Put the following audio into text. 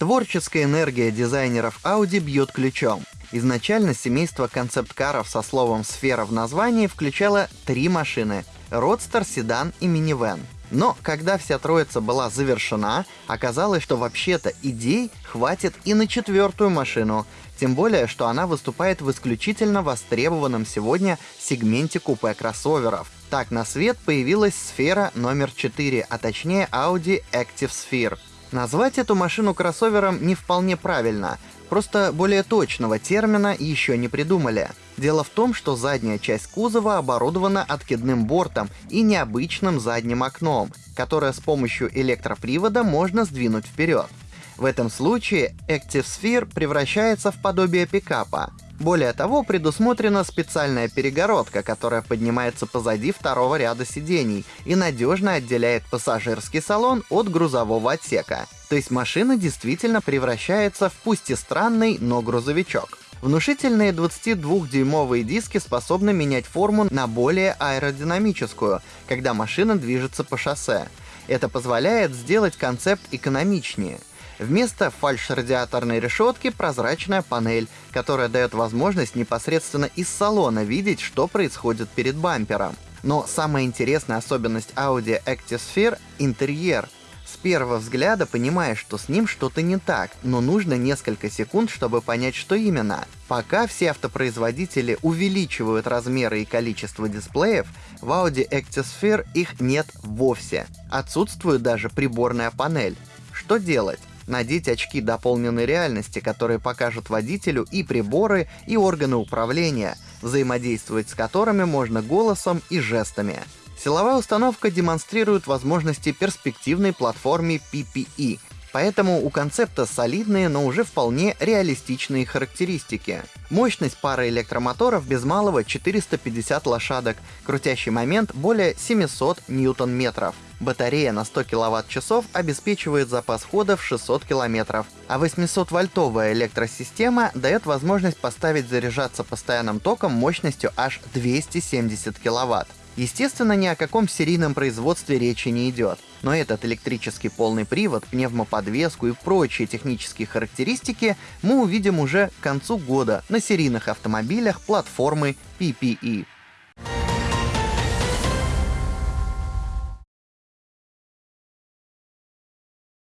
Творческая энергия дизайнеров Audi бьет ключом. Изначально семейство концепт-каров со словом «сфера» в названии включало три машины — Родстер, седан и минивэн. Но когда вся троица была завершена, оказалось, что вообще-то идей хватит и на четвертую машину, тем более, что она выступает в исключительно востребованном сегодня сегменте купе кроссоверов. Так на свет появилась сфера номер 4, а точнее Audi Active Sphere. Назвать эту машину кроссовером не вполне правильно, просто более точного термина еще не придумали. Дело в том, что задняя часть кузова оборудована откидным бортом и необычным задним окном, которое с помощью электропривода можно сдвинуть вперед. В этом случае Active Sphere превращается в подобие пикапа. Более того, предусмотрена специальная перегородка, которая поднимается позади второго ряда сидений и надежно отделяет пассажирский салон от грузового отсека. То есть машина действительно превращается в пусть и странный, но грузовичок. Внушительные 22-дюймовые диски способны менять форму на более аэродинамическую, когда машина движется по шоссе. Это позволяет сделать концепт экономичнее — Вместо фальш-радиаторной решетки прозрачная панель, которая дает возможность непосредственно из салона видеть, что происходит перед бампером. Но самая интересная особенность Audi Active — интерьер. С первого взгляда понимаешь, что с ним что-то не так, но нужно несколько секунд, чтобы понять, что именно. Пока все автопроизводители увеличивают размеры и количество дисплеев, в Audi Active их нет вовсе. Отсутствует даже приборная панель. Что делать? Надеть очки дополненной реальности, которые покажут водителю и приборы, и органы управления, взаимодействовать с которыми можно голосом и жестами. Силовая установка демонстрирует возможности перспективной платформы PPE, Поэтому у концепта солидные, но уже вполне реалистичные характеристики. Мощность пары электромоторов без малого 450 лошадок, крутящий момент более 700 ньютон-метров. Батарея на 100 кВт-часов обеспечивает запас хода в 600 км, а 800-вольтовая электросистема дает возможность поставить заряжаться постоянным током мощностью аж 270 кВт. Естественно, ни о каком серийном производстве речи не идет, но этот электрический полный привод, пневмоподвеску и прочие технические характеристики мы увидим уже к концу года на серийных автомобилях платформы PPE.